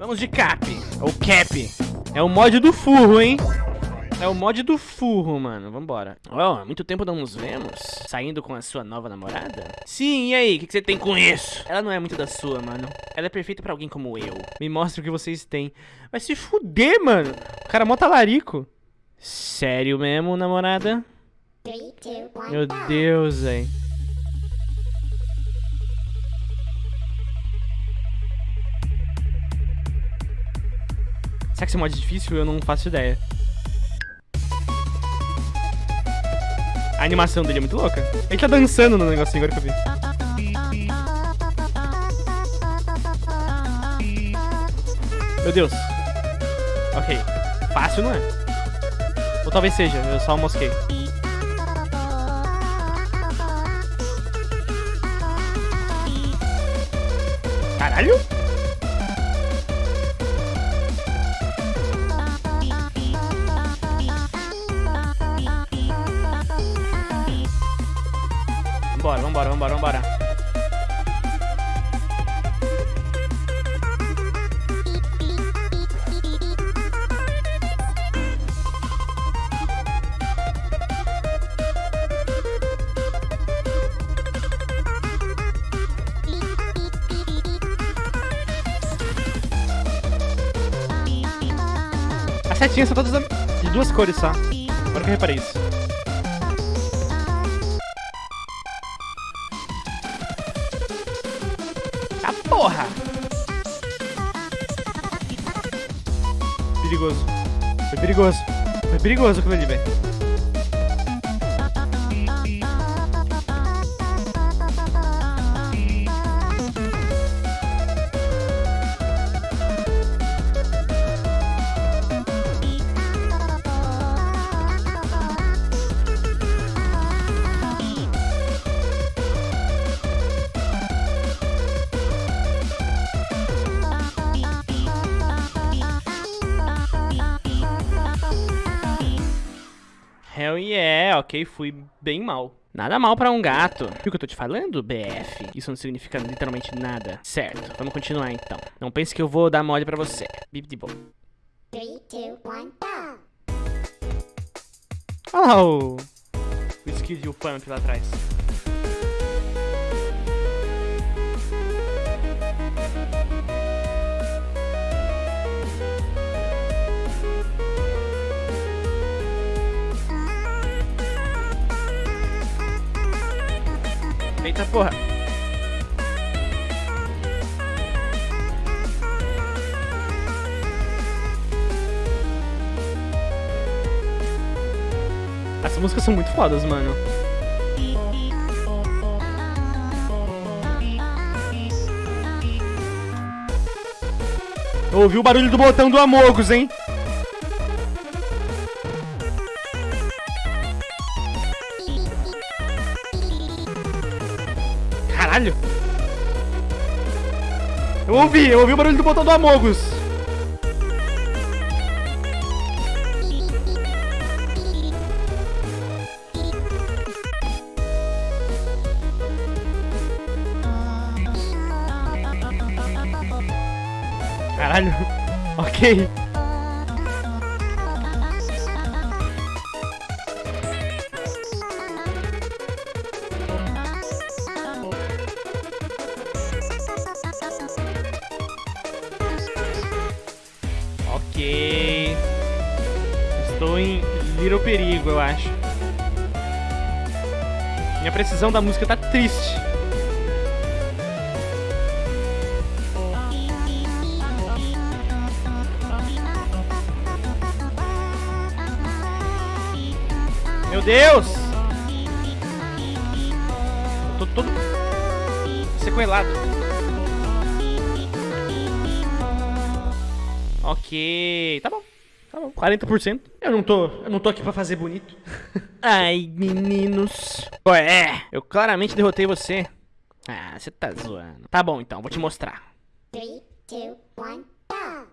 Vamos de cap, ou cap. É o mod do furro, hein? É o mod do furro, mano. Vambora. Ó, oh, muito tempo não nos vemos. Saindo com a sua nova namorada? Sim, e aí? O que, que, você tem com isso? Ela não é muito da sua, mano. Ela é perfeita pra alguém como eu. Me mostra o que vocês têm. Vai se fuder, mano. O cara é mó talarico. Sério mesmo, namorada? Meu Deus, velho. Será que esse mod é difícil? Eu não faço ideia. A animação dele é muito louca. Ele tá dançando no negocinho agora que eu vi. Meu Deus. Ok. Fácil não é? Ou talvez seja, eu só mosquei. Caralho? Vambora, vambora, vambora. As setinhas são todas de duas cores só. Agora que eu reparei isso. Porra! Perigoso. Foi perigoso. Foi perigoso aquilo ali, velho. Ok, fui bem mal. Nada mal pra um gato. Viu o que eu tô te falando, BF? Isso não significa literalmente nada. Certo, vamos continuar então. Não pense que eu vou dar mole pra você. Bip de boa. 3, 2, 1, go! Olha lá o... O skid e o pump lá atrás. Eita porra. Essas músicas são muito fodas, mano. Ouvi o barulho do botão do Amogus, hein? Eu ouvi, eu ouvi o barulho do botão do Amogus. Caralho. ok. Em Little Perigo, eu acho. Minha precisão da música tá triste. Meu Deus! Eu tô todo sequelado. Ok, tá bom. Tá bom, 40%. Eu não tô, eu não tô aqui pra fazer bonito. Ai, meninos. Ué, eu claramente derrotei você. Ah, você tá zoando. Tá bom então, vou te mostrar. 3, 2, 1, go!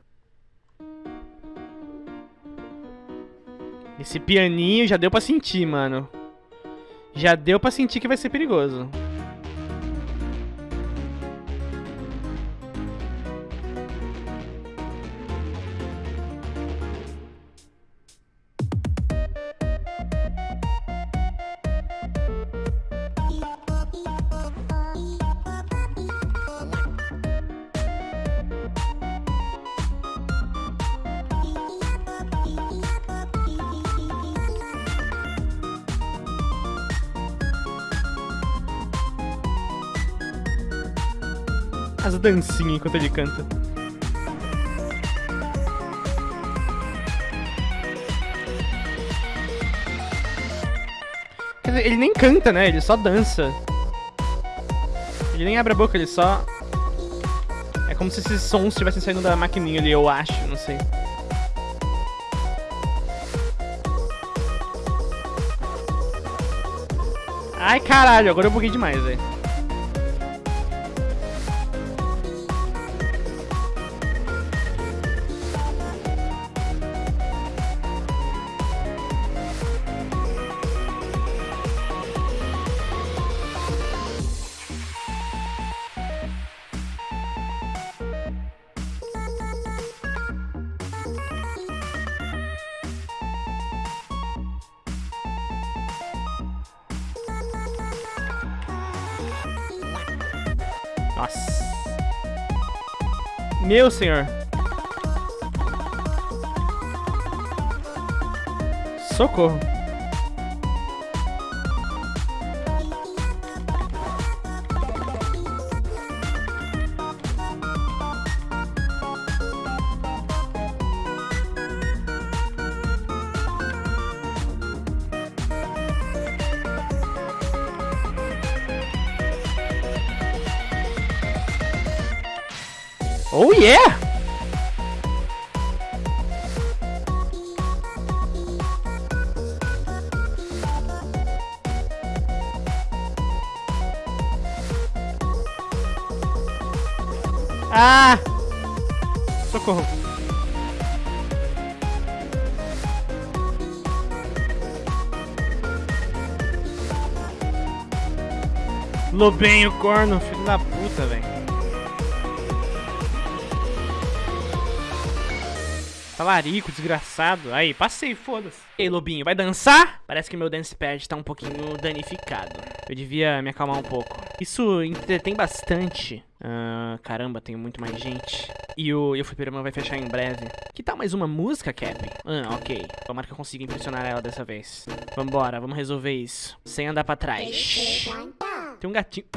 Esse pianinho já deu pra sentir, mano. Já deu pra sentir que vai ser perigoso. As dancinhas enquanto ele canta. Quer dizer, ele nem canta, né? Ele só dança. Ele nem abre a boca, ele só... É como se esses sons estivessem saindo da maquininha ali, eu acho, não sei. Ai, caralho, agora eu buguei demais, velho. Nossa. Meu senhor. Socorro. Oh yeah! Ah! Socorro. Lobinho, corno, filho da puta, velho. Talarico, desgraçado. Aí, passei, foda-se. Ei, Lobinho, vai dançar? Parece que meu dance pad tá um pouquinho danificado. Eu devia me acalmar um pouco. Isso entretém bastante. Ah, caramba, tem muito mais gente. E o, e o fliperama vai fechar em breve. Que tal mais uma música, Cap? Ah, ok. Tomara que eu consiga impressionar ela dessa vez. Vambora, vamos resolver isso. Sem andar pra trás. Tem um gatinho.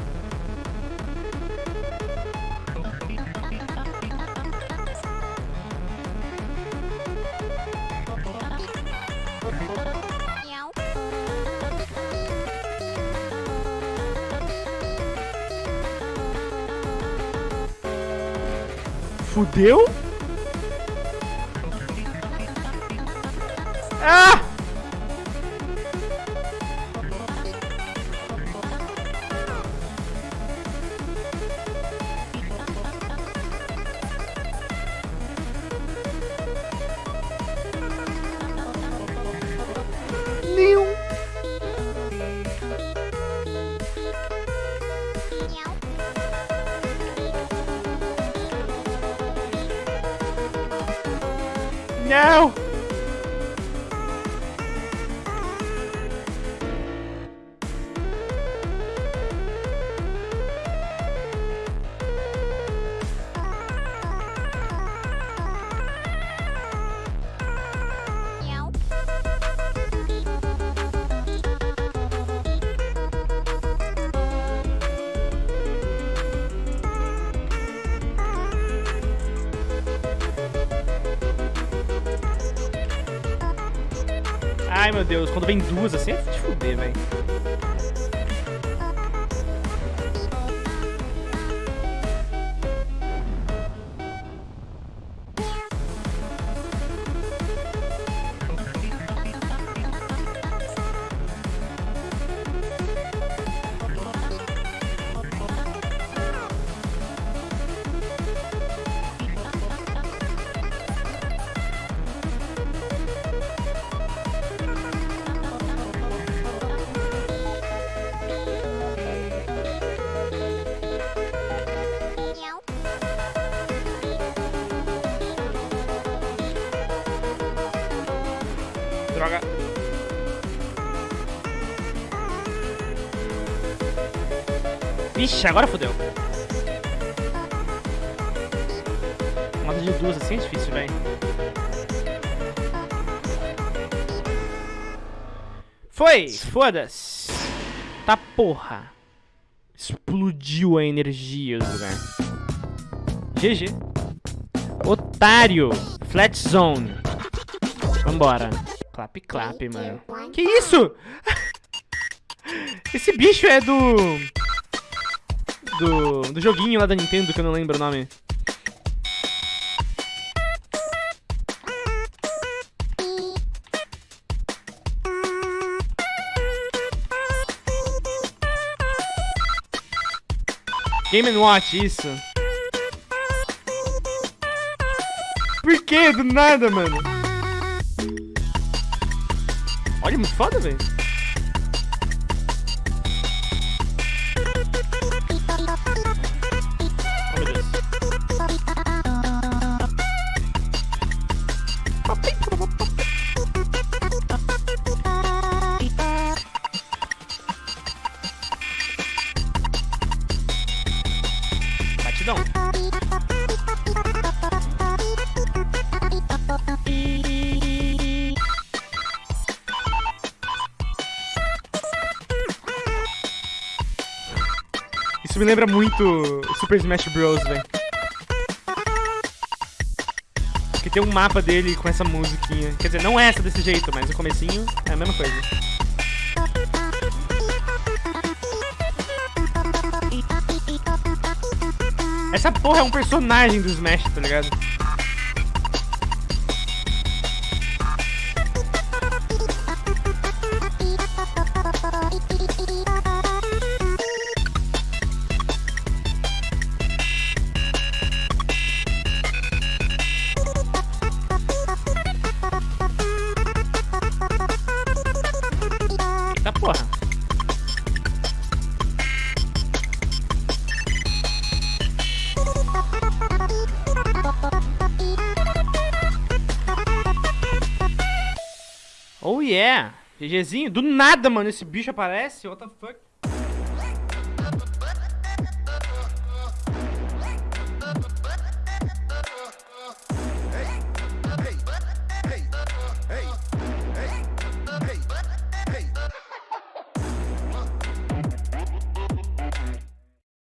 Fudeu? Ai, meu Deus, quando vem duas assim é de fuder, velho. Vixe, agora fodeu. Moda de duas assim é difícil, velho. Foi! Foda-se! Tá porra! Explodiu a energia do lugar. GG. Otário. Flat Zone. Vambora. Clap, clap, mano. Que isso? Esse bicho é do... Do... Do joguinho lá da Nintendo, que eu não lembro o nome. Game Watch, isso. Por que? Do nada, mano. Olha, muito foda, velho. Me lembra muito Super Smash Bros, velho. Porque tem um mapa dele com essa musiquinha. Quer dizer, não é essa desse jeito, mas o comecinho é a mesma coisa. Essa porra é um personagem do Smash, tá ligado? Oh yeah! GGzinho, do nada, mano, esse bicho aparece, what the fuck?